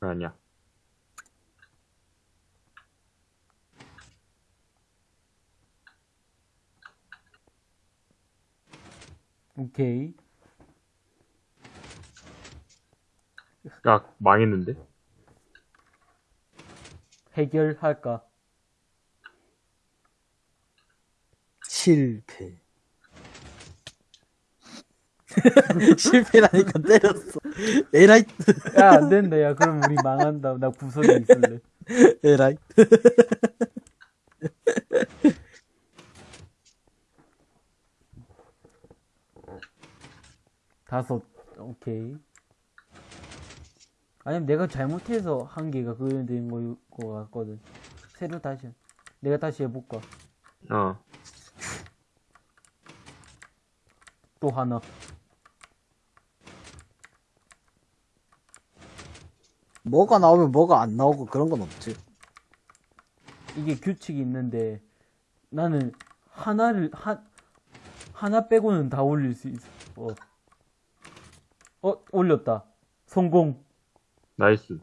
아니야. 오케이. 야, 망했는데? 해결할까? 실패. 실패라니까 때렸어. 에라이, 야, 안 된다. 야, 그럼 우리 망한다. 나 구석에 있을래. 에라이. 다섯. 오케이. 아니면 내가 잘못해서 한 개가 그게 된 거일 것 같거든. 새로 다시. 내가 다시 해볼까? 어. 또 하나. 뭐가 나오면 뭐가 안 나오고 그런 건 없지. 이게 규칙이 있는데 나는 하나를 한 하나 빼고는 다 올릴 수 있어. 어, 어 올렸다. 성공. nice.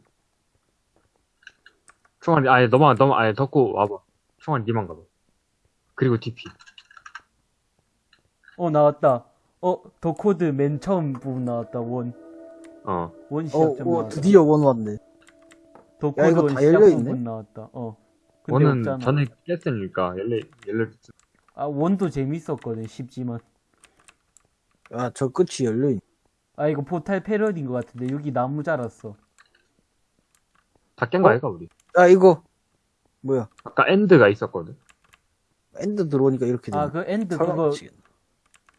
총알이, 아예 너만, 너만, 아예 덮고 와봐. 총알이 니만 가봐. 그리고 TP. 어 나왔다. 어 The Code 맨 처음 부분 나왔다. one. 어. one 어, 시작점 어, 나왔다. 드디어 one 왔네. 더 야, 이거 one 다 열려있네? 나왔다. 어. 근데 one은 없잖아. 전에 깼으니까, 열려, 열려, 아 one도 재밌었거든. 쉽지만. 야, 저 끝이 열려있네. 아 이거 포탈 패러디인 것 같은데 여기 나무 자랐어. 다깬거 어? 아이가, 우리? 야, 이거. 뭐야. 아까 end가 있었거든. end 들어오니까 이렇게 되네. 아 그 end 설마 그거 미치겠네.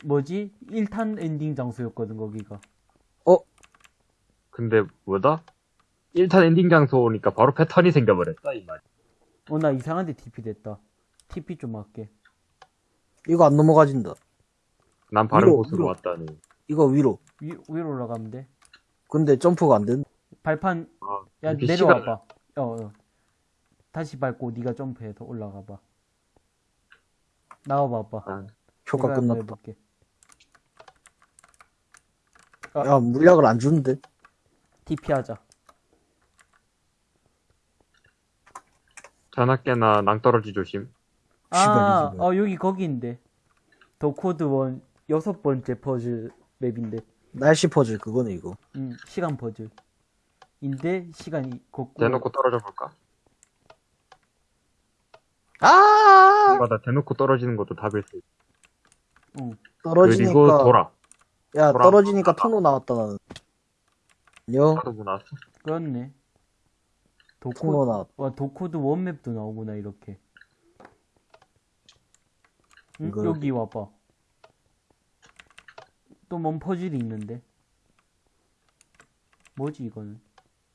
뭐지? 1탄 엔딩 장소였거든 거기가. 근데, 뭐다? 1탄 엔딩 장소니까 바로 패턴이 생겨버렸다, 이 말. 어나 이상한데 TP 됐다. TP 좀 할게. 이거 안 넘어가진다. 난 바른 위로, 곳으로 위로. 왔다니. 이거 위로. 위, 위로 올라가면 돼. 근데 점프가 안 된다. 발판 아, 야 내려와봐. 어, 어. 다시 밟고 네가 점프해서 올라가봐. 나와봐봐. 아, 효과 끝났다. 해볼게. 야, 물약을 안 주는데? TP 하자. 전학계나 낭떠러지 조심. 아, 어 여기 거기인데. The Code one 여섯 번째 퍼즐 맵인데. 날씨 퍼즐 그거네, 이거. 음, 시간 퍼즐. 인데 시간이 거꾸로. 대놓고 떨어져 볼까? 아! 맞아, 대놓고 떨어지는 것도 답일 수 있어. 응. 떨어지니까. 그리고 돌아. 야, 돌아. 떨어지니까 통로 나왔다, 나는. 안녕. 나도 뭐 나왔어. 그렇네. 도코. 와, 도코드 원맵도 나오구나, 이렇게. 응? 이거 여기 와봐. 또 뭔 퍼즐이 있는데. 뭐지, 이거는?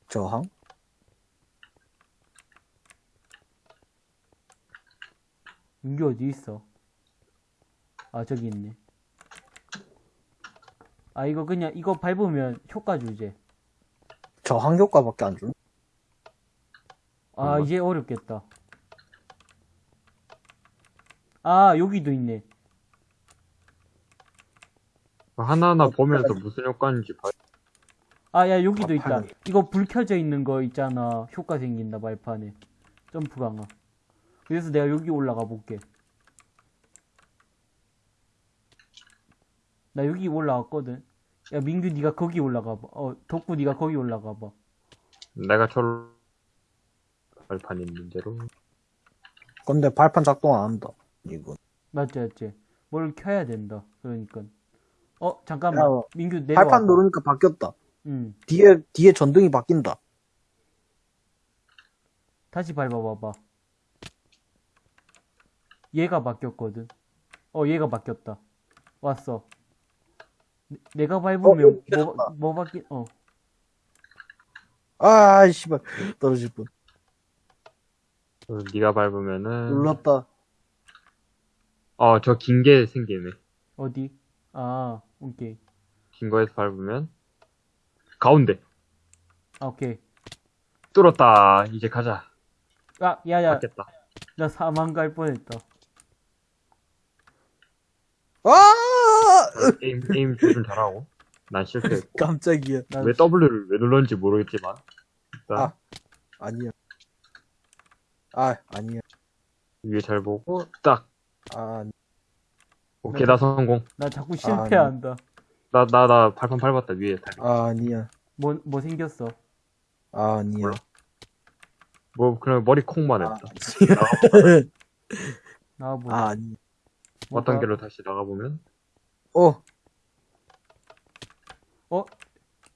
저항? 여기 어디 있어? 아, 저기 있네. 아, 이거 그냥, 이거 밟으면 효과 주제. 저항 효과밖에 안 주네. 아. 이제 어렵겠다. 아, 여기도 있네. 하나하나 보면서 무슨 효과인지 봐. 아, 야, 여기도 아, 있다. 팔. 이거 불 켜져 있는 거 있잖아. 효과 생긴다, 말판에. 점프 강화. 그래서 내가 여기 올라가 볼게. 나 여기 올라왔거든. 야, 민규 네가 거기 올라가 봐. 어, 덕구 네가 거기 올라가 봐. 내가 철 발판 있는 대로. 근데 발판 작동 안 한다. 이거. 맞지, 맞지. 뭘 켜야 된다. 그러니까. 어, 잠깐만. 야, 민규 내려와. 발판 누르니까 바뀌었다. 응. 뒤에, 뒤에 전등이 바뀐다. 다시 밟아봐봐. 얘가 바뀌었거든. 어, 얘가 바뀌었다. 왔어. 내- 내가 어, 밟으면 여기 뭐. 뭐 바뀌, 어. 아, 씨발. 떨어질 뻔. 어, 네가 밟으면은 눌렀다. 어 저 긴 게 생기네. 어디? 아, 오케이. 긴 거에서 밟으면 가운데 아, 오케이. 뚫었다. 이제 가자. 아, 야, 야, 맞겠다. 나 사망 갈 뻔했다. 아! 게임 게임 조준 잘하고. 난 실패. 깜짝이야. 나, 왜 W를 왜 눌렀는지 모르겠지만 자, 아니야. 아, 아니야. 위에 잘 보고, 딱. 아, 아니- 오케이, 나 성공. 나 자꾸 실패한다. 나, 나, 나 발판 밟았다, 위에. 다리. 아, 아니야. 뭐, 뭐 생겼어? 아, 아니야. 몰라. 뭐, 그냥 머리 콩만 아, 했다. 나와보자. 아, 아니. 어떤 뭐가- 길로 다시 나가보면, 어,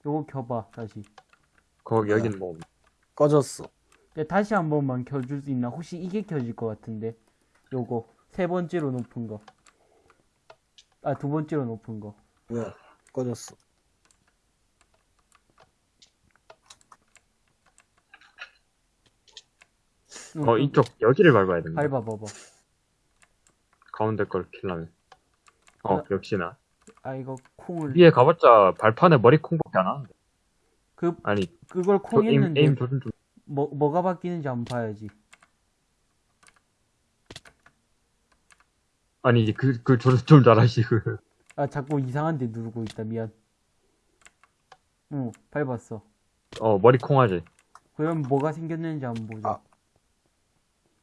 요거 켜봐, 다시. 거기, 여기는 뭐, 없네. 꺼졌어. 근데 다시 한 번만 켜줄 수 있나? 혹시 이게 켜질 것 같은데. 요거. 세 번째로 높은 거. 아, 두 번째로 높은 거. 왜? 꺼졌어. 응, 어, 그- 이쪽, 여기를 밟아야 된다. 밟아봐봐. 가운데 걸 킬라면. 어, 어. 역시나. 아, 이거 콩을. 위에 가봤자 발판에 머리 콩밖에 안 하는데. 그, 아니, 그걸 저콩 에임, 했는데, 에임 조준 좀. 뭐, 뭐가 바뀌는지 한번 봐야지. 아니, 이제 그, 그 조준 좀 잘하시고. 아, 자꾸 이상한 데 누르고 있다. 미안. 응, 밟았어. 어, 머리 콩 하지. 그럼 뭐가 생겼는지 한번 보자. 아.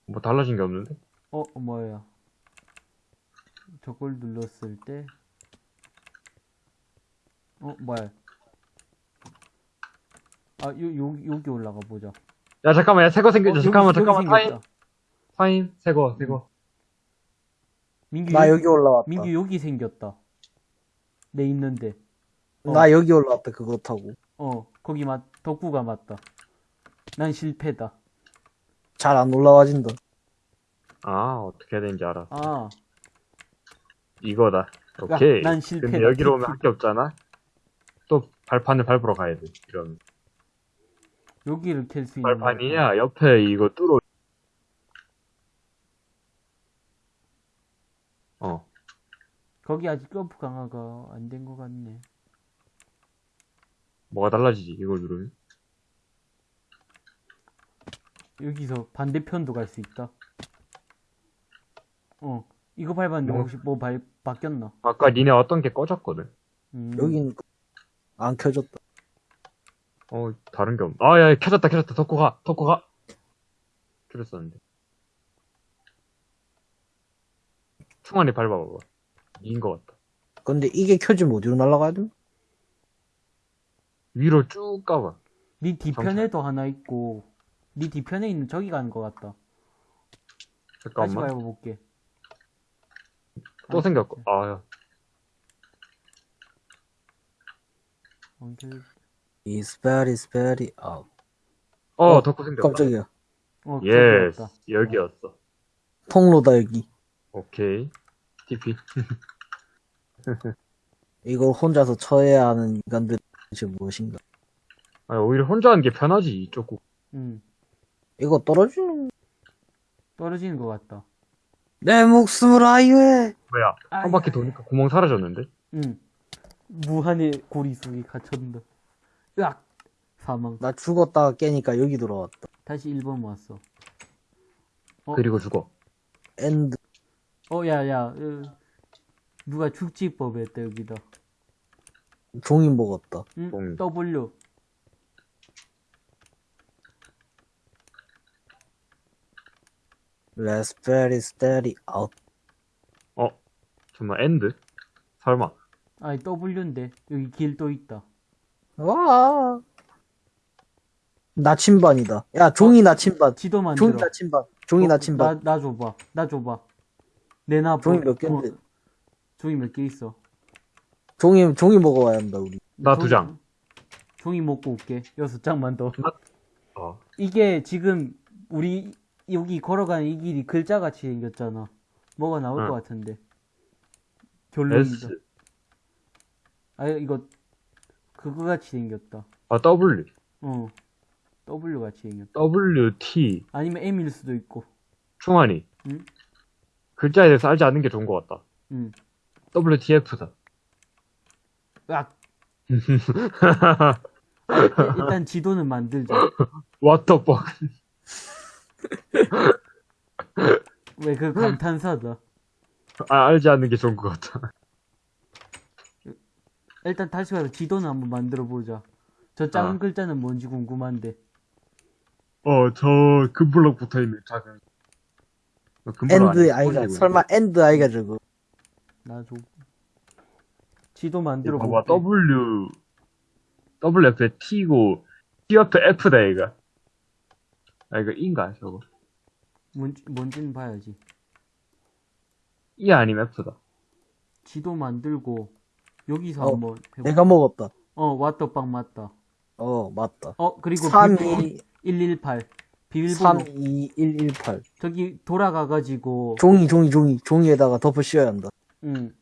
뭐 달라진 게 없는데? 어, 뭐야. 저걸 눌렀을 때. 어, 뭐야. 아, 요, 요, 여기 올라가 보자. 야, 잠깐만, 야, 새거 생겼죠. 어, 잠깐만, 여기- 여기 잠깐만, 타임, 생겼다. 타임, 새거, 새거. 민규, 나 여기 올라왔다. 민규 여기 생겼다. 내 있는데. 어. 나 여기 올라왔다, 그거 타고. 어, 거기 맞, 덕구가 맞다. 난 실패다. 잘 안 올라와진다. 아, 어떻게 해야 되는지 알아. 아, 이거다. 오케이. 난 실패다. 근데 여기로 오면 할 게 없잖아? 또 발판을 밟으러 가야 돼. 이런. 여기를 캘 수 있는. 발판이야, 옆에 이거 뚫어. 어. 거기 아직 점프 강화가 안 된 것 같네. 뭐가 달라지지, 이걸 누르면? 여기서 반대편도 갈 수 있다. 어, 이거 밟았는데 뭐? 혹시 뭐 발, 바뀌었나? 아까 니네 어떤 게 꺼졌거든? 음, 여긴 안 켜졌다. 어, 다른 게 없. 아, 야, 야, 켜졌다, 켜졌다. 덕고 가, 덕고 가. 켜졌었는데. 충환이 밟아봐봐. 이인 것 같다. 근데 이게 켜지면 어디로 날아가야 돼? 위로 쭉 가봐. 네 뒤편에도 하나 있고, 네 뒤편에 있는 저기 가는 것 같다. 다시 잠깐만. 밟아볼게. 또 생겼고. 아, 야. 언제- It's very, very out. 어, 어, 덕고 생겼다. 깜짝이야. 어, 예스. 저기였다. 여기였어. 통로다, 여기. 오케이. TP. 이걸 혼자서 처해야 하는 인간들이 도대체 무엇인가. 아, 오히려 혼자 하는 게 편하지, 이쪽 국. 응, 이거 떨어지는, 떨어지는 것 같다. 내 목숨을 아유해! 뭐야. 한 바퀴 도니까 구멍 사라졌는데? 응. 무한의 고리 속에 갇혔다. 으악! 사망. 나 죽었다가 깨니까 여기 돌아왔다. 다시 1번 왔어. 어? 그리고 죽어. 엔드. 어, 야, 야, 으, 누가 축지법 했다, 여기다. 종이 먹었다. 응? 동. W. Let's very steady out. 어? 정말 end? 설마. 아니, W인데. 여기 길 또 있다. 와. 나침반이다. 야, 종이 나침반. 지도 만들어. 종이 나침반. 종이 어, 나침반. 나, 나 줘봐. 나 줘봐. 내놔. 종이 뭐- 몇 개인데? 어, 종이 몇 개 있어? 종이, 종이 먹어야 한다, 우리. 나 두 장. 종이 먹고 올게. 여섯 장만 더. 어. 이게 지금 우리 여기 걸어가는 이 길이 글자같이 생겼잖아. 뭐가 나올 응. 것 같은데. 결론이다. S. 아 이거 그거 같이 생겼다. 아, W. 어. W 같이 생겼다. W, T. 아니면 M일 수도 있고. 충환이. 응? 글자에 대해서 알지 않는 게 좋은 것 같다. 응. WTF다. 으악. 일단 지도는 만들자. What the fuck. 왜 그 감탄사다. 아, 알지 않는 게 좋은 것 같다. 일단 다시 가서 지도는 한번 만들어 보자. 저 작은 아. 글자는 뭔지 궁금한데. 어, 저 금블럭 붙어 있는 작은. 어, end eye가. 설마 end eye가 저거 나줘. 지도 이거 만들어 봐봐. W, W 옆에 T고, T 옆에 F다, 얘가. 아, 이거 E인가, 저거. 뭔지, 뭔지는 봐야지. E 아니면 F다. 지도 만들고 여기서 어, 한번 해보. 내가 먹었다 어 왓더빵 맞다. 어 맞다 어 그리고 32 118 비밀번호 32118 저기 돌아가가지고 종이 종이 종이 종이에다가 덮어 씌워야 한다 응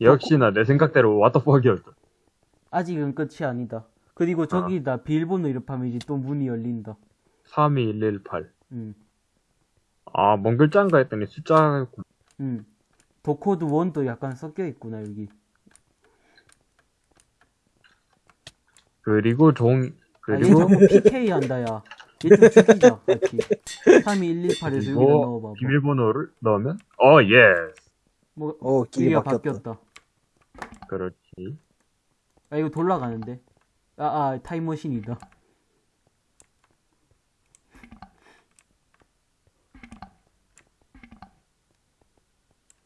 역시나 내 생각대로 왓더퍽이었다. 아직은 끝이 아니다. 그리고 저기다 비밀번호 이렇게 이제 또 문이 열린다. 32118. 응 아, 뭔 글자인가 했더니 숫자였구나. 응. 도코드 1도 약간 섞여 있구나 여기. 그리고 종, 그리고, 자꾸 PK 한다 야. 얘좀 죽이자 같이. 32118에서 여기다 넣어봐봐. 비밀번호를 넣으면, 어, yes. 뭐어 길이 길이가 바뀌었다 바뀌었다. 그렇지. 아 이거 돌아가는데. 아, 아 타임머신이다.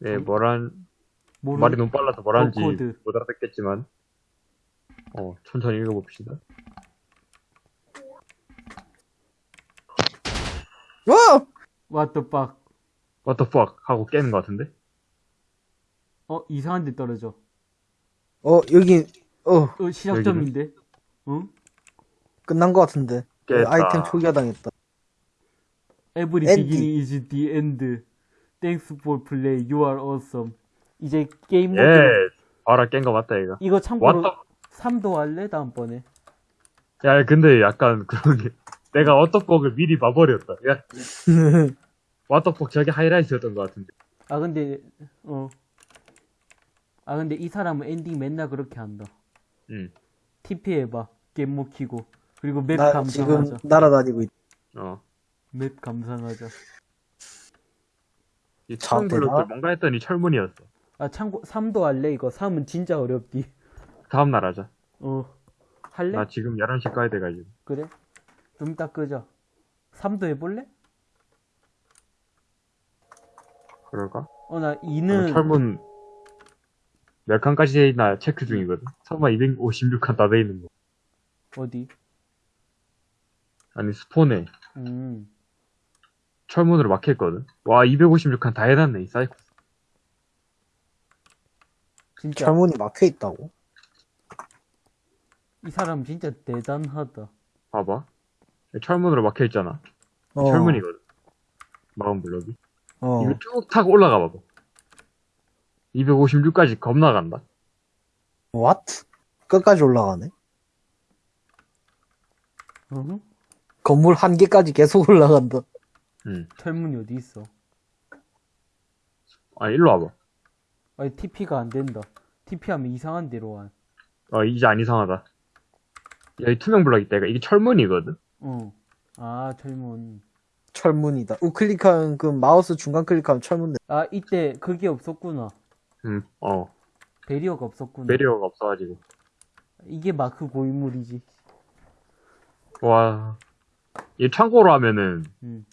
네, 뭐란, 모르... 말이 너무 빨라서 뭐라는지 코드. 못 알아듣겠지만, 어, 천천히 읽어봅시다. 와! What the fuck. What the fuck? 하고 깨는 것 같은데? 어 이상한 데 떨어져. 어 여기 어 어 시작점인데. 응? 끝난 것 같은데 깼다. 아이템 초기화 당했다 Every End. beginning is the end. Thanks for play. You are awesome. 이제 게임 모드. yes. 봐라, 깬거 맞다, 얘가. 이거 참고로 What 3도 할래 다음번에. 야, 근데 약간 그런 게, 내가 워터폭을 미리 봐버렸다. 야, waterfall 저게 하이라이트였던 것 같은데. 아 근데 어. 아 근데 이 사람은 엔딩 맨날 그렇게 한다. 응. TP 해봐. 게임 못 키고. 그리고 맵나 지금 감상하자. 날아다니고 있다 어. 맵 감상하자. 이 자, 철문 블록들 되나? 뭔가 했더니 철문이었어. 아 참고 3도 할래 이거 3은 진짜 어렵디. 다음 날 하자. 어. 할래? 나 지금 11시 가야 돼가지고. 그래? 좀 이따 끄자. 3도 해볼래? 그럴까? 어나 어, 2는 철문 몇 칸까지 돼 있나 체크 중이거든. 설마 256칸 다 돼 있는 거. 어디? 아니, spawn에 음. 철문으로 막혀있거든. 와, 256칸 다 해놨네, 이 사이코. 진짜 철문이 막혀 있다고 이 사람 진짜 대단하다. 봐봐. 철문으로 막혀있잖아. 어, 철문이거든. 마음 블럭이. 어 이거 쭉 타고 올라가 봐봐. 256까지 겁나 간다. what 끝까지 올라가네 어? 건물 한 개까지 계속 올라간다 응. 철문이 어디 있어? 아, 일로 와봐. 아니 TP가 안 된다. TP 하면 이상한 데로 와. 어, 이제 안 이상하다. 여기 투명 블럭 있다. 이게 철문이거든. 어. 아 철문. 철문이다 우클릭하면 그 마우스 중간 클릭하면 철문 돼 아 이때 그게 없었구나. 음, 어. barrier가 없었구나. barrier가 없어가지고. 이게 마크 고인물이지. 와. 이 창고로 하면은, 음.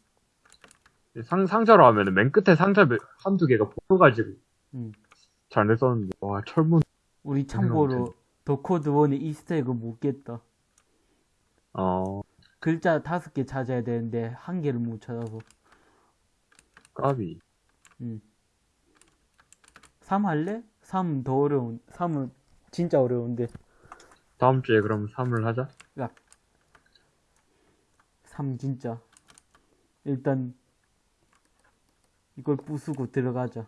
상, 상자로 하면은 맨 끝에 상자 몇- 한두 개가 붙어가지고. 음. 잘 냈었는데. 와, 철문. 우리 참고로 The Code one의 Easter egg 못 깼다. 어, 글자 다섯 개 찾아야 되는데 한 개를 못 찾아서. 까비. 3 할래? 3 더 어려운. 3은 진짜 어려운데. 다음 주에 그럼 3을 하자. 3 진짜. 일단 이걸 부수고 들어가자.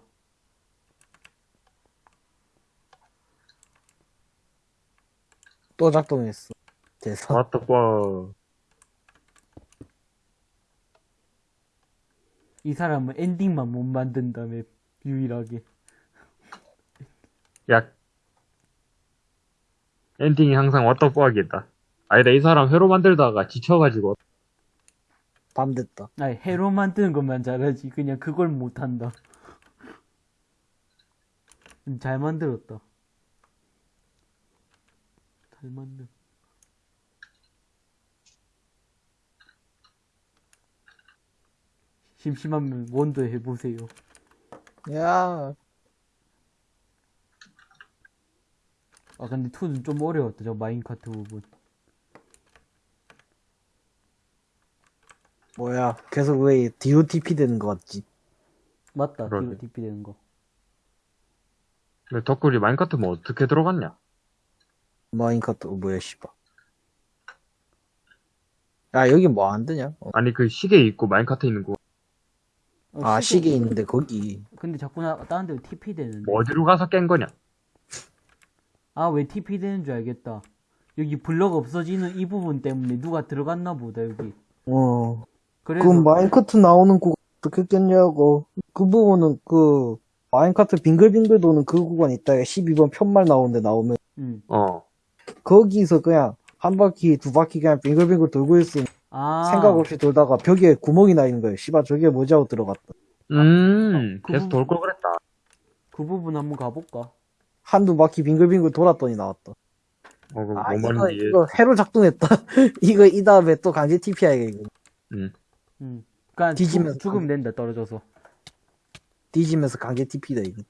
또 작동했어 대사 왔다, 와. 이 사람은 엔딩만 못 만든다며 유일하게. 야. 엔딩이 항상 왔다, 뽀하겠다. 아니다, 이 사람 회로 만들다가 지쳐가지고. 밤 됐다 아니 해로 만드는 것만 잘하지 그냥 그걸 못한다. 음, 잘 만들었다. 잘 만들. 심심하면 원도 해보세요. 야, 아 근데 2는 좀 어려웠다 저 마인카트 부분. 뭐야. 계속 왜 DOTP 되는 거 같지? 맞다 그러네. DP 되는 거. 근데 덕구리 마인카트 뭐 어떻게 들어갔냐? 마인카트, 어, 뭐야, 씨발. 야, 여기 뭐 안 되냐? 어. 아니 그 시계 있고 마인카트 있는 거 어, 아, 시계 있는데, 거기. 근데 자꾸 나 다른 데 TP 되는데. 뭐 어디로 가서 깬 거냐? 아 왜 TP 되는 줄 알겠다. 여기 블럭 없어지는 이 부분 때문에 누가 들어갔나 보다 여기. 어. 그래서 그 마인카트 나오는 구간 어떻게 깼냐고. 그 부분은 그, 마인카트 빙글빙글 도는 그 구간 있다가 12번 편말 나오는데 나오면, 음. 어. 거기서 그냥 한 바퀴, 두 바퀴 그냥 빙글빙글 돌고 있으니 아 생각 없이 돌다가 벽에 구멍이 나 있는 거예요. 씨발, 저게 뭐지 하고 들어갔다. 음, 그 계속 돌 걸 그랬다. 그 부분 한번 가볼까? 한두 바퀴 빙글빙글 돌았더니 나왔다. 어, 그 아, 뭐 이거. 이거 새로 작동했다. 이거 이 다음에 또 강제 TPI가 이거. 음. 음. 그니까 뒤지면서 죽, 죽으면 된다 떨어져서. 뒤지면서 강제 TP다, 이거.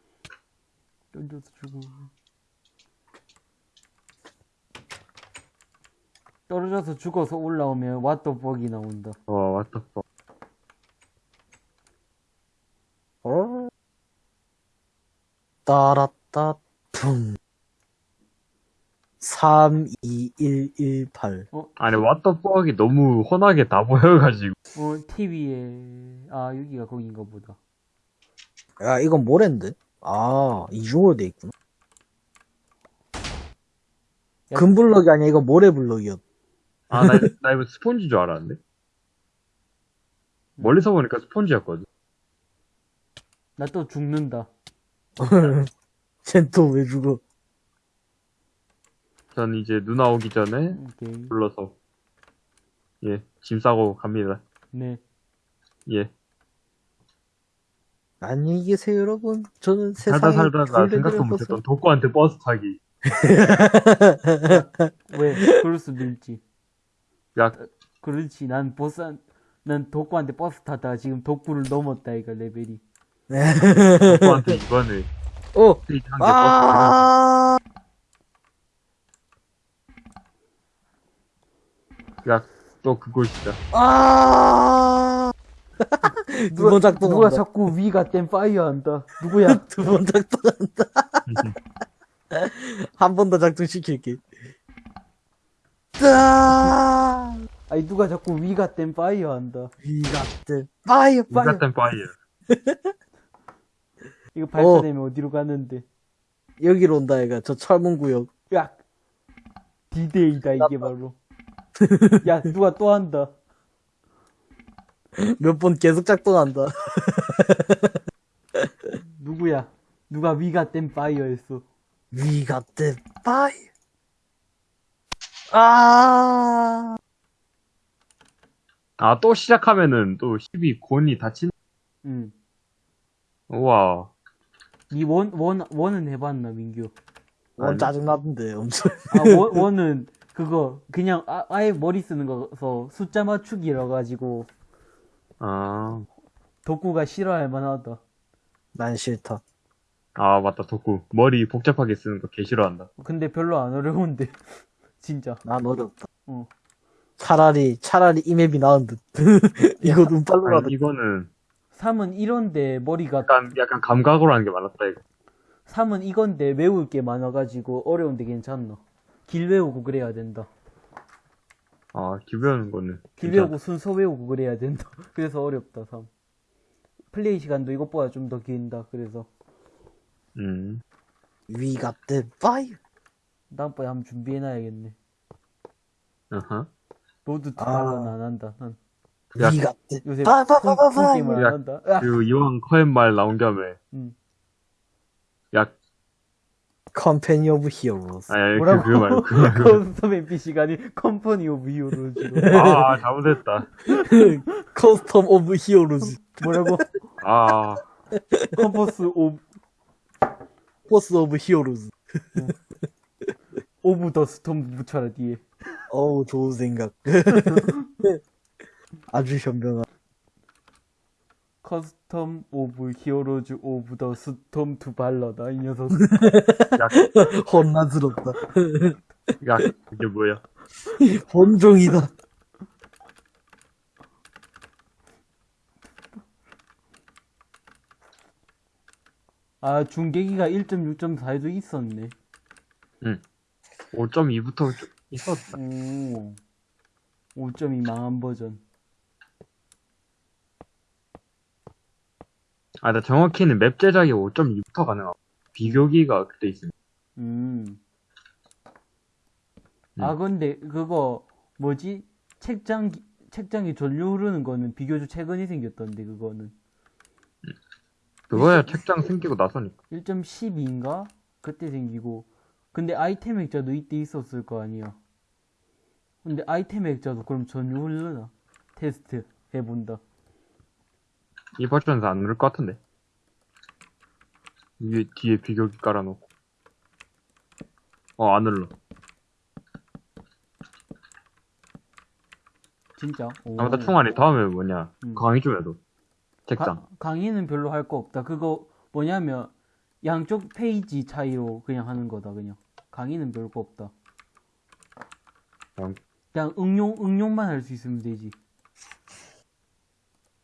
떨어져서 죽음. 떨어져서 죽어서 올라오면 왓더벅이 나온다. 와, 왔다. 어? 따라따, 퉁. 32118. 아니, 왓더벅이 너무 훤하게 다 보여가지고. 어 TV에 아 여기가 거긴가 보다. 야, 이건 뭐랜데? 아, 이중으로 돼 있구나. 야. 금블럭이 아니야, 이거 모래블럭이었. 아, 나, 나 이거 스폰지 줄 알았는데? 멀리서 보니까 스폰지였거든. 나 또 죽는다. 쟨또왜 죽어? 전 이제 누나 오기 전에 오케이. 불러서, 예, 짐 싸고 갑니다. 네. 예. 안녕히 계세요, 여러분. 저는 살다 세상에 살다가 굴레들을 생각도 못했던 독구한테 버스 타기. 왜? 그럴 수도 있지. 야, 그렇지. 난 버스 난 독구한테 버스 타다가 지금 독구를 넘었다 이거 레벨이. 독구한테 이번에 어, 버스 타기. 아, 야, 또 그곳이다. 아, 두 번 작동. 누가 자꾸 위가 땜 파이어 한다. 누구야? 두 번 작동한다. 한 번 더 작동시킬게. 따, 아니 누가 자꾸 위가 땜 파이어 한다. 위가들 파이어 파이어. 같은 파이어. 이거 발사되면 어. 디로 가는데. 여기로 온다 얘가 저 철문 구역. 야 디데이다 이게 바로. 야 누가 또 한다. 몇 번 계속 작동한다. 누구야? 누가 위가 땜 파이어 했어. 위가들 파이어. 아, 아, 또 시작하면은 또 12 곤이 다친, 응. 우와. 이 원, 원, 원은 해봤나, 민규? 원. 짜증나던데 엄청. 아, 원, 원은 그거, 그냥 아, 아예 머리 쓰는 거서 숫자 맞추기라 가지고 아, 덕구가 싫어할 만하다. 난 싫다. 아, 맞다, 덕구. 머리 복잡하게 쓰는 거 개 싫어한다. 근데 별로 안 어려운데. 진짜. 난 어렵다. 어. 차라리 차라리 이 맵이 나은 듯. 이거 눈빨로라도. 아니, 이거는 3은 이런데 머리가, 약간, 약간 감각으로 하는 게 많았다, 이거. 3은 이건데 외울 게 많아가지고 어려운데 괜찮나. 길 외우고 그래야 된다. 아, 기 배우는 거는. 길 진짜- 외우고 순서 외우고 그래야 된다. 그래서 어렵다, 3. 플레이 시간도 이것보다 좀 더 긴다, 그래서. 음. 위가들 파이어. 다음번에 한번 준비해놔야겠네. 어허. 로드 투 아. 안 한다. 난 야, 요새 파이어. 폰, 파이어. 폰 파이어. 게임을 야, 안 한다. 야, 그, 이왕 커엔 말 나온 겸에, 음. 야, Company of Heroes. 아니, 그, 뭐라고? 그거 말고, 그거 말고. custom NPC가 아닌 Company of Heroes로. 아, 잘못했다. Custom of Heroes. 뭐라고? 아, compass of, force of Heroes. of the Storm 붙여라, 뒤에. 어우, 좋은 생각. 아주 현명한. Custom of Heroes of the Storm 투 발러다 이 녀석 야, 혼란스럽다. 야, 이게 뭐야? 혼종이다. 아 중계기가 1.6.4에도 있었네 5.2부터 있었다. 오 5.2 망한 버전 아, 나 정확히는 맵 제작이 5.2부터 가능하고, 비교기가 그때 있어. 음. 음. 아, 근데 그거 뭐지? 책장 책장에 전류 흐르는 거는 비교적 최근에 생겼던데 그거는 그거야 책장 생기고 나서니까. 1.12인가? 그때 생기고 근데 아이템 액자도 이때 있었을 거 아니야. 근데 아이템 액자도 그럼 전류 흐르나? 테스트 해본다. 이 버전에서 안 누를 것 같은데. 위에, 뒤에 비교기 깔아놓고. 어, 안 눌러. 진짜? 오. 아무튼 총알이 다음에 뭐냐. 음. 강의 좀 해도. 책장. 가- 강의는 별로 할 거 없다. 그거 뭐냐면 양쪽 페이지 차이로 그냥 하는 거다 그냥. 강의는 별거 없다. 양- 그냥 응용 응용만 할 수 있으면 되지.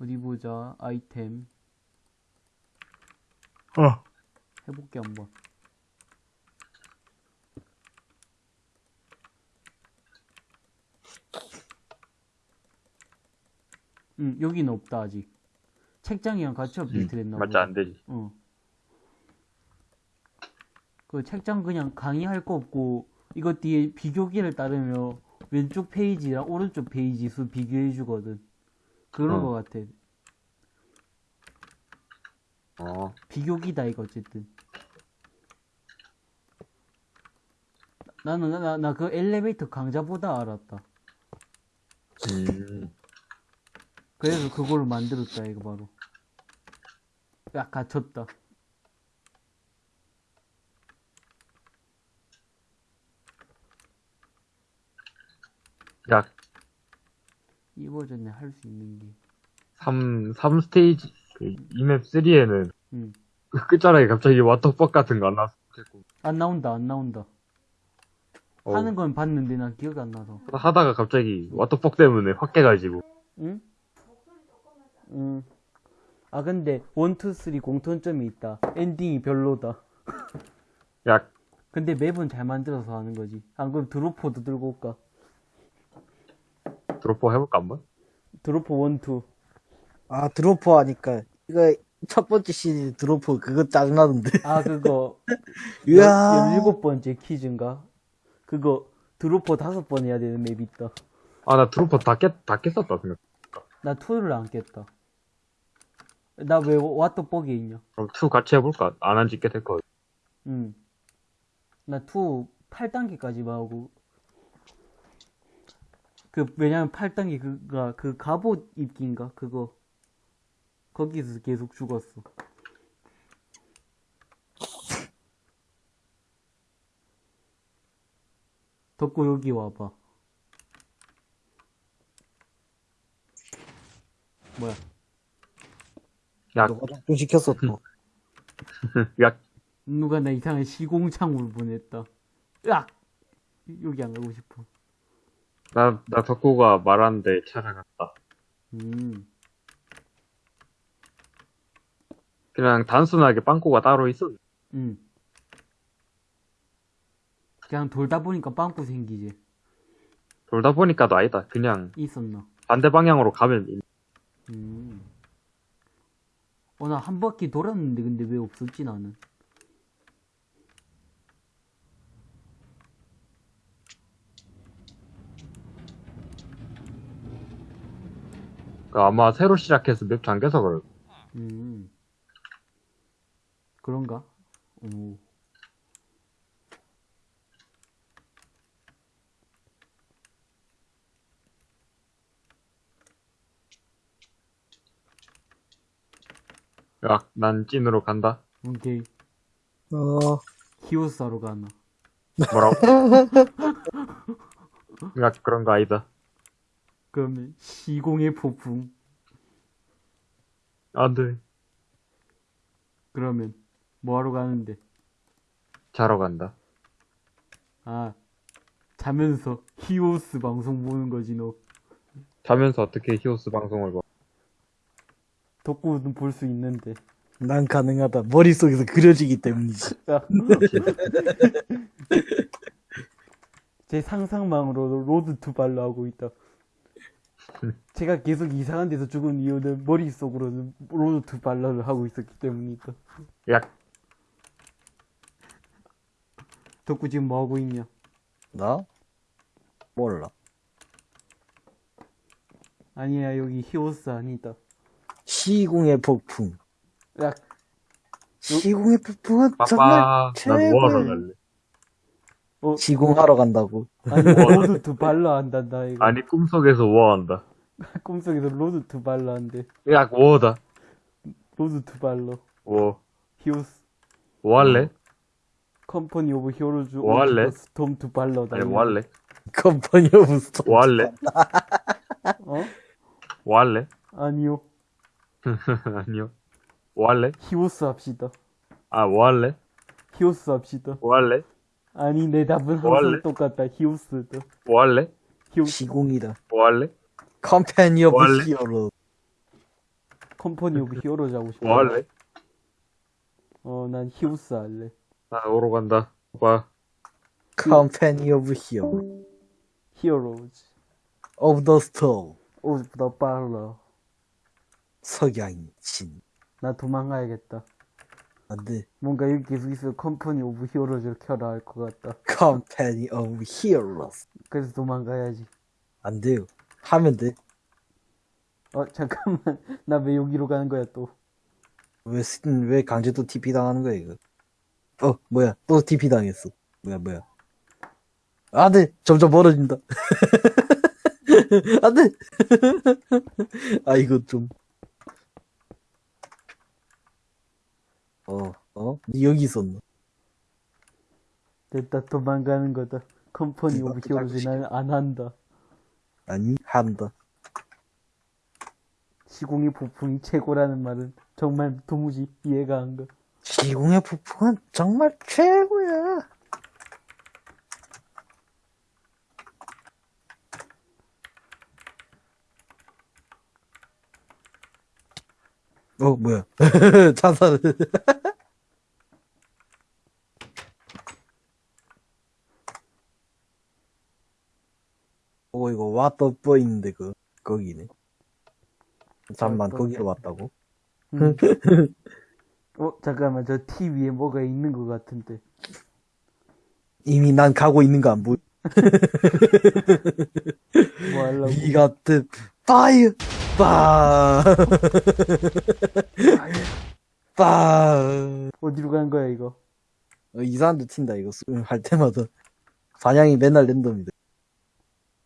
어디 보자. 아이템 어. 해볼게 한번. 응 여기는 없다 아직. 책장이랑 같이 업데이트 됐나 맞지, 보다. 안 되지. 어. 그 책장 그냥 강의할 거 없고 이거 뒤에 비교기를 따르면 왼쪽 페이지랑 오른쪽 페이지 수 비교해 주거든. 그런 어. 거 같아. 어. 비교기다 이거 어쨌든. 나는 나 나 그 엘리베이터 강좌보다 알았다. 음. 그래서 그걸로 만들었다 이거 바로. 야 갇혔다. 야, 이 버전에 할수 있는 게. 3, 3스테이지, 그, 이맵 3에는, 응. 그 끝자락에 갑자기 왓더벅 같은 거 안 나왔어. 안 나온다 안 나온다. 어. 하는 건 봤는데 난 기억이 안 나서. 하다가 갑자기 왓더벅 때문에 확 깨가지고. 응? 응. 아 근데 1, 2, 3 공통점이 있다. 엔딩이 별로다. 야, 근데 map은 잘 만들어서 하는 거지. 안 그럼 dropper도 들고 올까? dropper 해볼까, 한번? dropper 1, 2. 아, dropper 하니까. 이거 첫 번째 시리즈 dropper 그거 짜증나던데. 아 그거 이야. 17번째 퀴즈인가? 그거 dropper 다섯 번 해야 되는 map 있다. 아, 나 dropper 다 깼, 다 깼었다, 생각. 나 2를 안 깼다. 나 왜 What the Bug에 있냐? 그럼 2 같이 해볼까? 안 한 지 꽤 됐거든. 응. 나 2, 8단계까지만 하고. 그, 왜냐면 8단계 그가, 그 갑옷 입기인가? 그거. 거기서 계속 죽었어. 덕구 여기 와봐. 뭐야? 야, 너가 좀 시켰어, 또. 야, 누가 나 이상한 시공창으로 보냈다. 으악! 여기 안 가고 싶어. 나, 나 덕구가 말하는데 찾아갔다. 음. 그냥 단순하게 빵꾸가 따로 있어. 응. 그냥 돌다 보니까 빵꾸 생기지. 돌다 보니까도 아니다. 그냥 있었나? 반대 방향으로 가면 있- 음. 어, 나 한 바퀴 돌았는데, 근데 왜 없었지, 나는? 그 아마 새로 시작해서 맵 잠겨서 그럴. 음. 그런가? 오. 야, 난 찐으로 간다. 오케이. 어, 히오스하러 가나. 뭐라고? 야, 그런 거 아니다. 그러면, 시공의 폭풍. 안 돼. 그러면 뭐하러 가는데? 자러 간다. 아 자면서 히오스 방송 보는 거지 너. 자면서 어떻게 히오스 방송을 봐. 덕구는 볼 수 있는데. 난 가능하다. 머릿속에서 그려지기 때문이지. 야. 제 상상만으로 Road to Valor 하고 있다. 제가 계속 이상한 데서 죽은 이유는 머릿속으로는 Road to Valor를 하고 있었기 때문이다. 야, 덕구 지금 뭐 하고 있냐? 나? 몰라. 아니야 여기 히오스 아니다. 시공의 폭풍. 야 시공의 폭풍은 정말. 난 뭐하러 갈래? 어, 시공하러 간다고. 아니 Road to Valor 한단다 이거. 아니, 꿈속에서 뭐한다. 꿈속에서 Road to Valor 한대. 야, 뭐다. Road to Valor. 뭐, 히오스. 뭐 할래? Company of Heroes 뭐 할래? Storm to Valor다. 아니, 뭐 할래? Company of Sto. 뭐 할래? 어? 뭐 할래? 아니요. 아니요. 뭐 할래? 히오스 합시다. 아, 뭐 할래? 히오스 합시다. 뭐 할래? 아니 내 답은 뭐 항상 할래? 똑같다. 히오스다. 뭐 할래? 히오스 시공이다. 뭐 할래? Company of 뭐 할래? Hero. Company of Heroes 하고 싶어. 뭐 할래? 어, 난 히오스 할래. 나 오러 간다. 봐. Company of Hero. Heroes. of the Sto. of the Valor. 석양진. 나 도망가야겠다. 안 돼. 뭔가 여기 계속 있어 Company of Heroes를 켜라 할 것 같다. Company of Hero. 그래서 도망가야지. 안 돼요. 하면 돼. 어, 잠깐만. 나 왜 여기로 가는 거야 또. 왜, 스- 왜 강제 또 TP 당하는 거야, 이거? 어, 뭐야. 또 TP 당했어. 뭐야, 뭐야. 안 돼! 점점 멀어진다. 안 돼! 아, 이거 좀. 어, 어? 니 여기 있었나? 됐다 도망가는 거다. Company of Heroes 나는 안 한다. 아니, 한다. 시공의 폭풍이 최고라는 말은 정말 도무지 이해가 안 가. 시공의 폭풍은 정말 최고야. 어, 뭐야. 자살을. 떠 있는데, 그, 거기네. 잠만, 거기로 왔다고? 음. 어 잠깐만 저 티 위에 뭐가 있는 것 같은데. 이미 난 가고 있는 거 안 보여. 뭐 하려고? Got the fire! 빠! 빠! 어디로 간 거야 이거? 어, 이상한 데 튄다, 이거. 수- 할 때마다. 반향이 맨날 랜덤이다.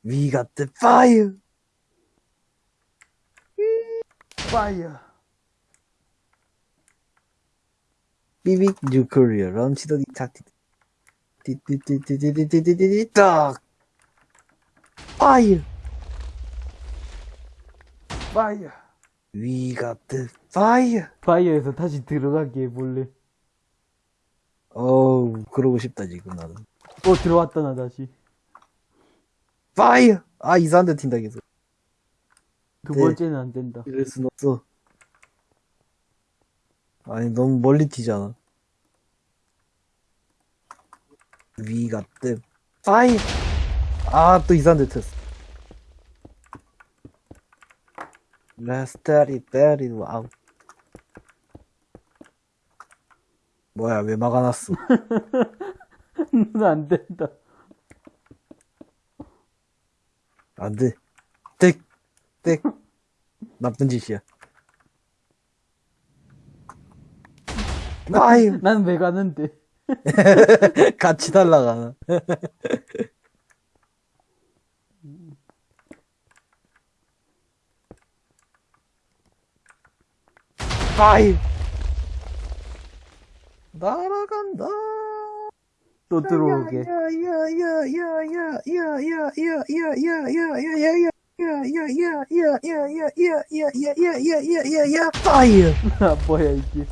We got the fire. Fire. Big nuclear launch detected. Fire. Fire. We got the fire. 파이어에서 다시 들어가기에 몰래. 어우, 그러고 싶다, 지금 나도. 어, 들어왔다, 나 다시. Fire! 아, 이상한 데 튄다, 계속. 두 네. 번째는 안 된다. 이럴 순 없어. 아니, 너무 멀리 튀잖아. 위가 뜸. Fire! 아, 또 이상한 데 튀었어. Get it, wow. 뭐야, 왜 막아놨어? 안 된다. 안 돼. 땡! 땡! 나쁜 짓이야. 파이! 난왜 가는데? 같이 날라가나. Fire! 날아간다. 또 들어오게. Fire. 아, 뭐야, 이게.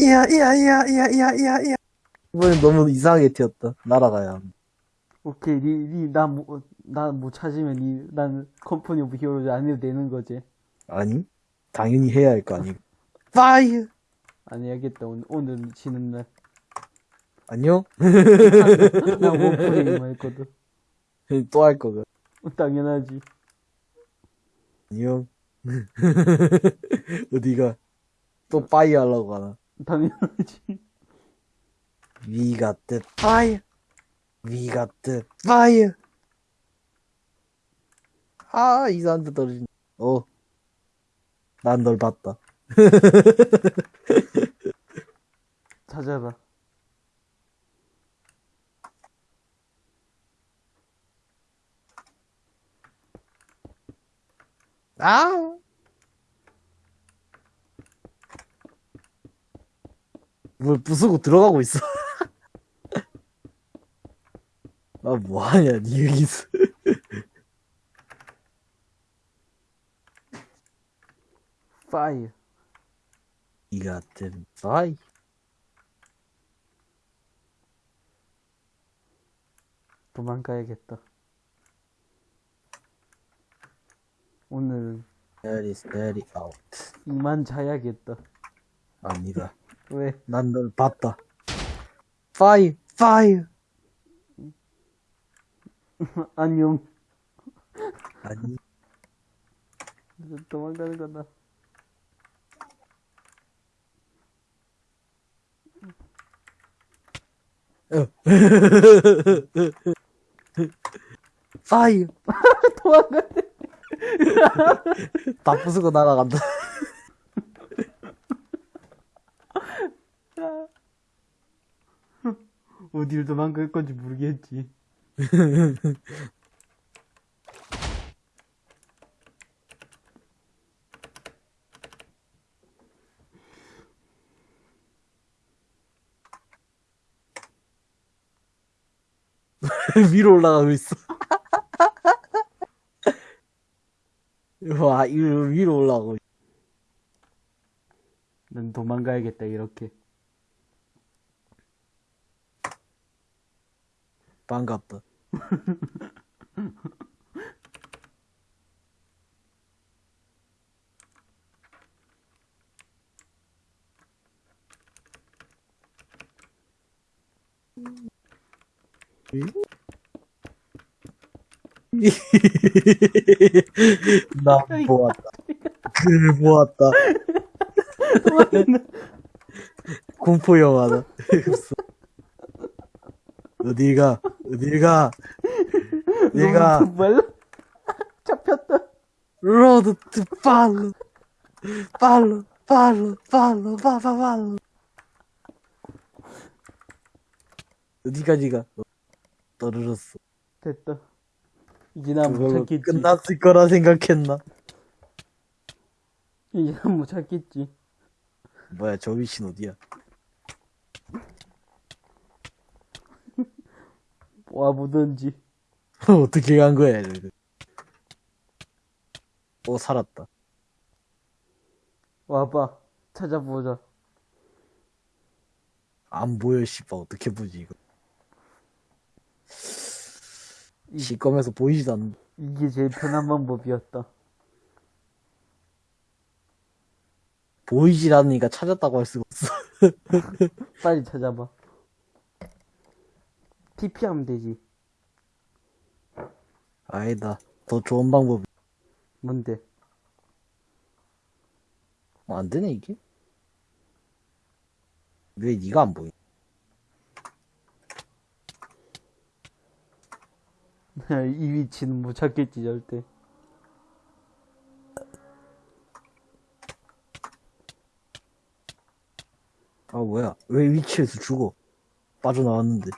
야야야야야야야 이번엔 너무 이상하게 튀었다 날아가야 오케이 니니나못나못 찾으면 니난 Company of Heroes 안 해도 되는 거지 아니 당연히 해야 할 거 아니 fire 안 해야겠다 오늘 오늘 지는 날 안녕 나 Warframe 했거든. 또 할 거가 당연하지. 안녕 어디가 또 fire 하려고 하나 당연하지. We got the fire. We got the fire. 아, 이상한 데 떨어진. 어. 난 널 봤다. 찾아봐. 아! 뭘 부수고 들어가고 있어. 아, 뭐하냐, 니 여기서. 파이어. Got the fire. 도망가야겠다. 오늘은 That is very out. 이만 자야겠다. 아니다. 왜? 난 널 봤다. Fire, fire. 안녕. 아니. 도망가는 거다. 파이어. 도망가. 다 부수고 날아간다. 어디를 도망갈 건지 모르겠지. 위로 올라가고 있어. 와, 위로, 위로 올라가고. 난 도망가야겠다, 이렇게. 반갑다. 나 보았다. 그를 보았다. 공포 영화다. 어디 가? 어디 가? 내가 말라? 잡혔다. 로드 투 팔로 팔로 팔로 팔로 팔로 팔로 어디까지 가? 어, 떨어졌어. 됐다. 이제 난못 찾겠지. 끝났을 거라 생각했나? 이제 난못 찾겠지. 뭐야 저 위신 어디야? 와보던지. 어떻게 간 거야 저기? 오 살았다. 와봐. 찾아보자. 안 보여 씨발 어떻게 보지 이거? 이- 시꺼면서 보이지도 않는. 이게 제일 편한 방법이었다. 보이질 않으니까 찾았다고 할 수가 없어. 빨리 찾아봐. TP 하면 되지. 아니다. 더 좋은 방법. 뭔데? 어, 안 되네 이게? 왜 네가 안 보여? 이 위치는 못 찾겠지, 절대. 아 뭐야? 왜 위치에서 죽어? 빠져나왔는데.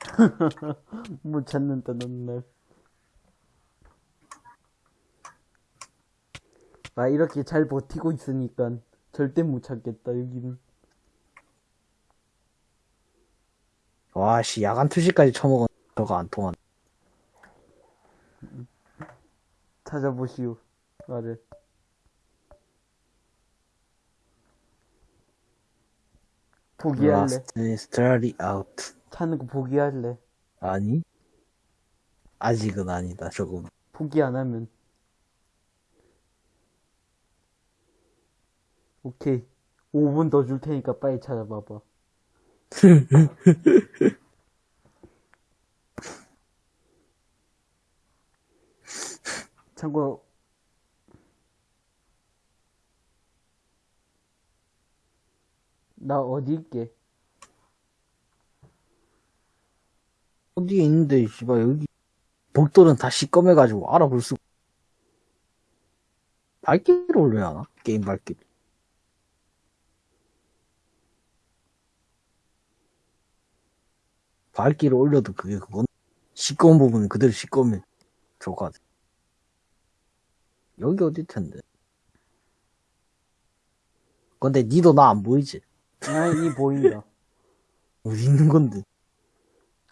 못 찾는다, 넌 날. 나 이렇게 잘 버티고 있으니까 절대 못 찾겠다, 여기는. 와씨 야간 투시까지 처먹은 저거 안 통한. 찾아보시오. 나를. 포기할래. Out. 찾는 거 포기할래. 아니? 아직은 아니다, 조금. 포기 안 하면. 오케이. 5분 더 줄 테니까 빨리 찾아봐봐. 참고로, 나 어디 있게? 어디에 있는데, 씨발, 여기. 복도는 다 시꺼매가지고 알아볼 수. 발길을 올려야 하나? 게임 발길. 발길을 올려도 그게 그건 시꺼먼 부분은 그대로 것 같아. 여기 어딜 텐데. 근데 니도 나 안 보이지? 아니, 이 보인다. 어디 있는 건데?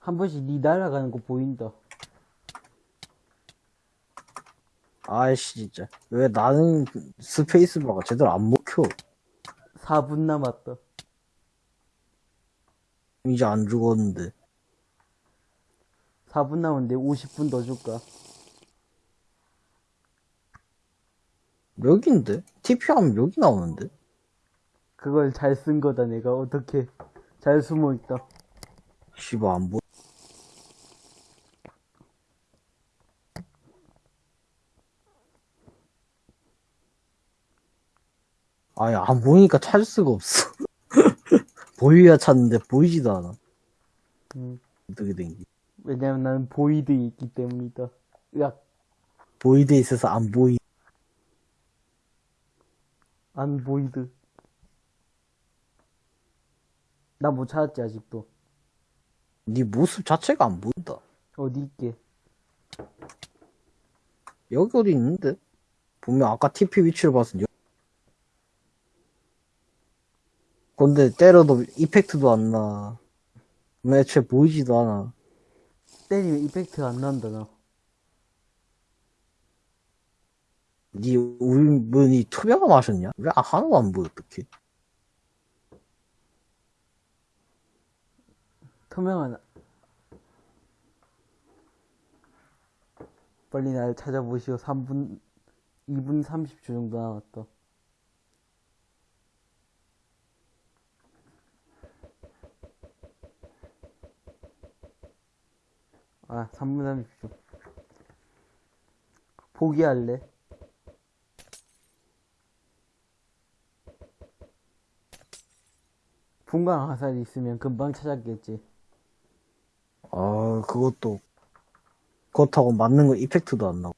한 번씩 니 날아가는 거 보인다. 아이씨, 진짜. 왜 나는 스페이스바가 제대로 안 먹혀? 4분 남았다. 이제 안 죽었는데. 4분 남았는데 50분 더 줄까? 여기인데? TP 하면 여기 나오는데? 그걸 잘 쓴 거다, 내가. 어떻게. 잘 숨어 있다. 씨발, 안 보. 아니, 안 보이니까 찾을 수가 없어. 보여야 찾는데 보이지도 않아. 음, 어떻게 된 게. 왜냐면 나는 보이드에 있기 때문이다. 으악, void에 있어서 안 보이. 안 void. 나 못 찾았지, 아직도. 네 모습 자체가 안 보인다. 어디 있게? 여기 어디 있는데? 분명 아까 TP 위치를 봤을 때. 근데 때려도 effect도 안 나. 애초에 보이지도 않아. 때리면 이펙트가 안 난다, 나. 니 울분이 투명함 하셨냐? 왜 하나도 안 보여 어떡해? 투명한. 빨리 날 찾아보시오. 3분, 2분 30초 정도 남았다. 아, 3분 30초. 포기할래? 분광 화살이 있으면 금방 찾았겠지. 아 그것도 그렇다고 맞는 거 이펙트도 안 나고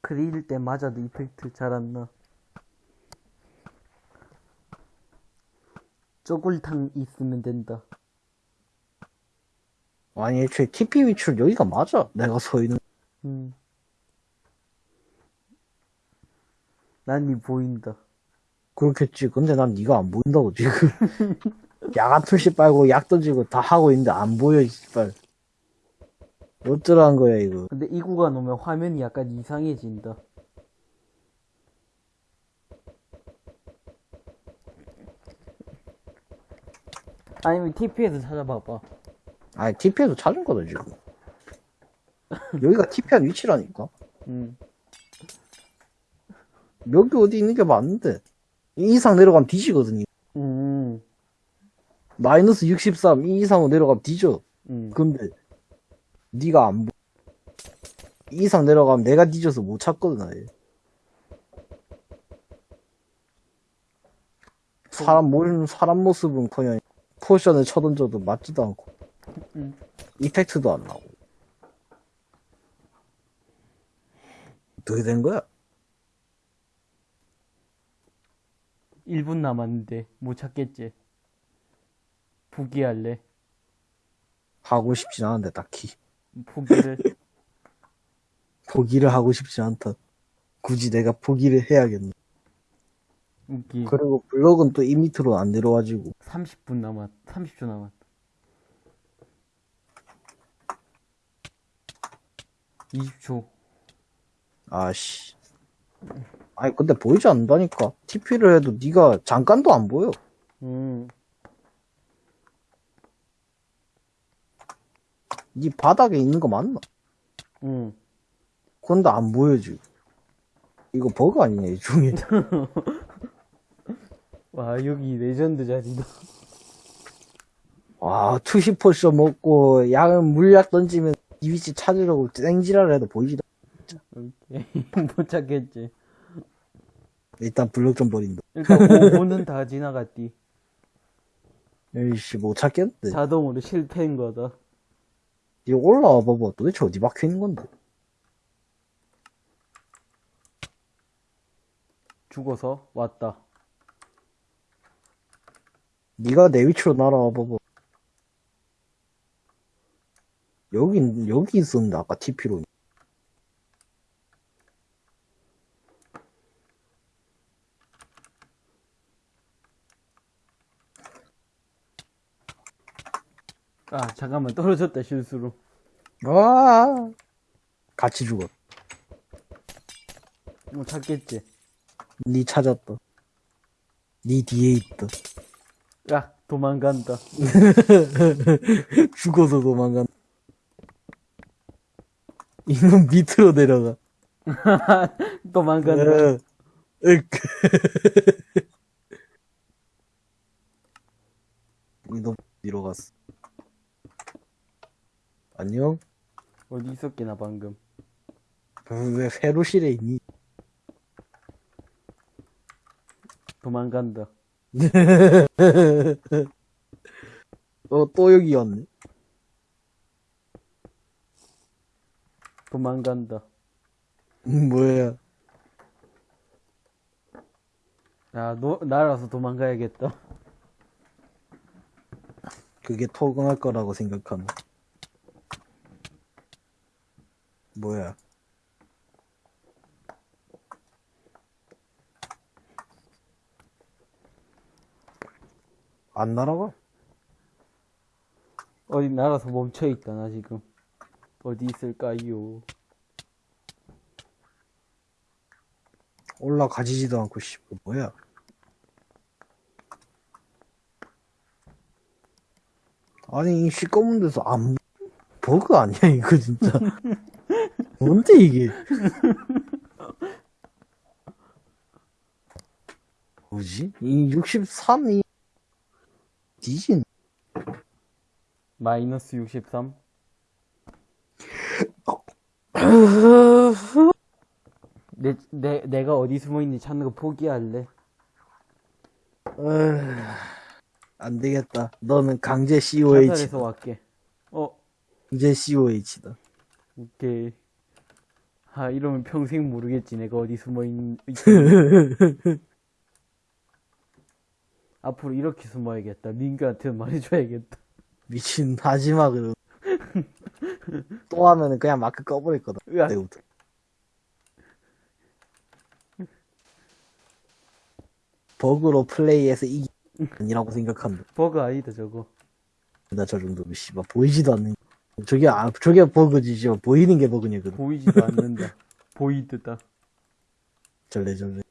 그릴 때 맞아도 이펙트 잘 안 나. 쪼글탕 있으면 된다. 아니 애초에 TP 위치를 여기가 맞아 내가 서 있는 음. 난이 보인다. 그렇겠지. 근데 난 네가 안 보인다고 지금. 야간 투시 빨고 약 던지고 다 하고 있는데 안 보여 씨발. 어쩌라는 거야 이거. 근데 이 구간 오면 화면이 약간 이상해진다. 아니면 TP에서 찾아봐봐. 아니 TP에서 찾은 거다 지금. 여기가 TP한 위치라니까? 음. 여기 어디 있는 게 맞는데 이 이상 내려가면 뒤지거든요 음. 마이너스 63 이 이상으로 내려가면 뒤져 음. 근데 네가 안 보. 이 이상 내려가면 내가 뒤져서 못 찾거든 아예. 사람 모르는 사람 모습은커녕 potion을 쳐던져도 맞지도 않고 음. effect도 안 나고 어떻게 된 거야? 1분 남았는데 못 찾겠지. 포기할래? 하고 싶진 않은데 딱히 포기를. 포기를 하고 싶지 않다. 굳이 내가 포기를 해야겠네. 웃기. 그리고 블럭은 또 이 밑으로 안 내려와지고 30분 남았, 30초 남았. 20초. 아씨. 아니 근데 보이지 않는다니까. TP를 해도 네가 잠깐도 안 보여. 음. 네 바닥에 있는 거 맞나? 음. 근데 안 보여 지금. 이거 버그 아니냐 이 중에. 와, 여기 레전드 자리다. 와 투시 potion 먹고 약 물약 던지면 이 위치 찾으려고 땡지랄을 해도 보이지도. 오케이. 못 찾겠지. 일단 블럭 좀 버린다. 일단 5분은 다 지나갔디. 에이씨 못 찾겠는데. 자동으로 실패인 거다. 이거 올라와 봐봐. 도대체 어디 박혀 있는 건데? 죽어서 왔다. 네가 내 위치로 날아와 봐봐. 여기 여기 있었는데 아까 TP로. 아, 잠깐만. 떨어졌다, 실수로. 아 같이 죽어. 못 찾겠지. 네 찾았다. 네 뒤에 있다. 야, 도망간다. 죽어서 도망간. 이놈 밑으로 내려가. 도망간다. 어, 으. 이놈 뒤로 갔어. 안녕? 어디 있었기나, 방금. 왜 회로실에 있니? 도망간다. 어, 또 여기 왔네. 도망간다. 음, 뭐야. 야, 너, 날아서 도망가야겠다. 그게 토금할 거라고 생각하면. 뭐야. 안 날아가? 어디 날아서 멈춰있다, 나 지금. 어디 있을까요? 올라가지지도 않고, 씨, 뭐야. 아니, 이 시꺼먼 데서 안, 버그 아니야, 이거 진짜. 뭔데, 이게? 뭐지? 이 63이, 디진, 마이너스 63? 내, 내, 내가 어디 숨어있는지 찾는 거 포기할래? 안 되겠다. 너는 강제 COH, 자살해서 왔게. 어, 강제 COH다. 오케이. 아, 이러면 평생 모르겠지, 내가 어디 숨어있는, 앞으로 이렇게 숨어야겠다. 민규한테 말해줘야겠다. 미친, 하지 마, 그럼. 또 하면은 그냥 마크 꺼버릴 거다. 으악. 내부터. 버그로 플레이해서 이기, 아니라고 생각한다. 버그 아니다, 저거. 나 저 정도면, 씨발, 보이지도 않는. 저게, 아, 저게 버그지, 씨발. 보이는 게 버그냐거든. 보이지도 않는다. void다. 절레, 절레.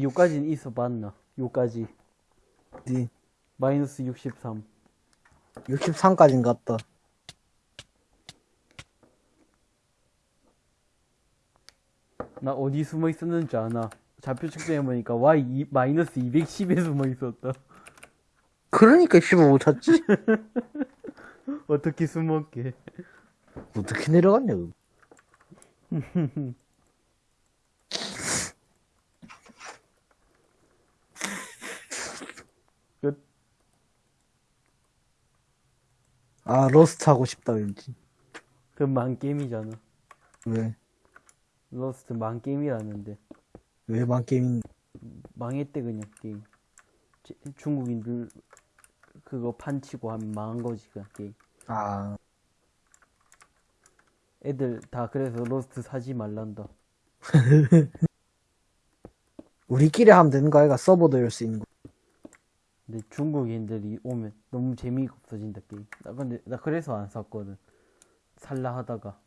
요까지는 있어 봤나? 요까지. 네. 마이너스 63. 63까진 갔다. 나 어디 숨어 있었는지 아나. 좌표 측정해보니까 Y 이, 마이너스 210에 숨어 있었다. 그러니까, 씨발, 못 찾지. 어떻게 숨었게? 어떻게 내려갔냐, 그 아, Rust 하고 싶다, 왠지. 그 망게임이잖아. 왜? Rust 망게임이라는데. 왜 망게임, 망했대, 그냥, 게임. 제- 중국인들 그거 판치고 하면 망한 거지 그 게임 아, 애들 다 그래서 Rust 사지 말란다 우리끼리 하면 되는 거 아이가 서버도 열 수 있는 거. 근데 중국인들이 오면 너무 재미가 없어진다. 게임 나 근데 나 그래서 안 샀거든. 살라 하다가